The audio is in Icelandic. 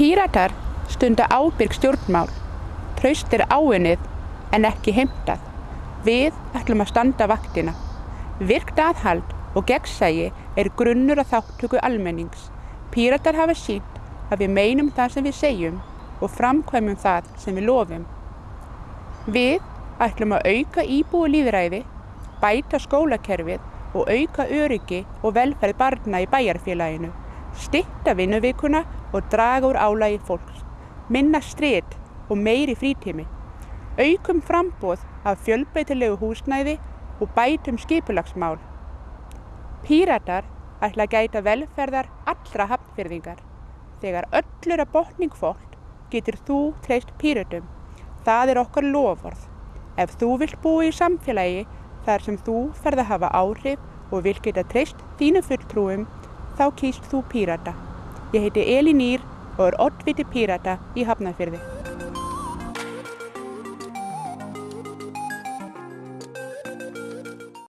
Píratar stunda ábyrg stjórnmál. Traust er áinnið en ekki heimtað. Við ætlum að standa vaktina. Virkt aðhald og gegnsægi er grunnur að þáttöku almennings. Píratar hafa sínt að við meinum það sem við segjum og framkvæmum það sem við lofum. Við ætlum að auka íbúi líðræði, bæta skólakerfið og auka öryggi og velferð barna í bæjarfélaginu, stitta vinnuvikuna og draga úr álægi fólks, minna strit og meiri frítími, aukum frambóð af fjölbreytilegu húsnæði og bætum skipulagsmál. Píratar ætla að gæta velferðar allra hafnfyrðingar. Þegar öllur að botning fólk getur þú treyst píratum. Það er okkar lofvorð. Ef þú vilt búa í samfélagi þar sem þú ferð að hafa áhrif og vil geta treyst þínu fulltrúum, þá kýst þú pírata. Ég heiti Elin Ír og er oddviti pírata í Hafnarfyrði.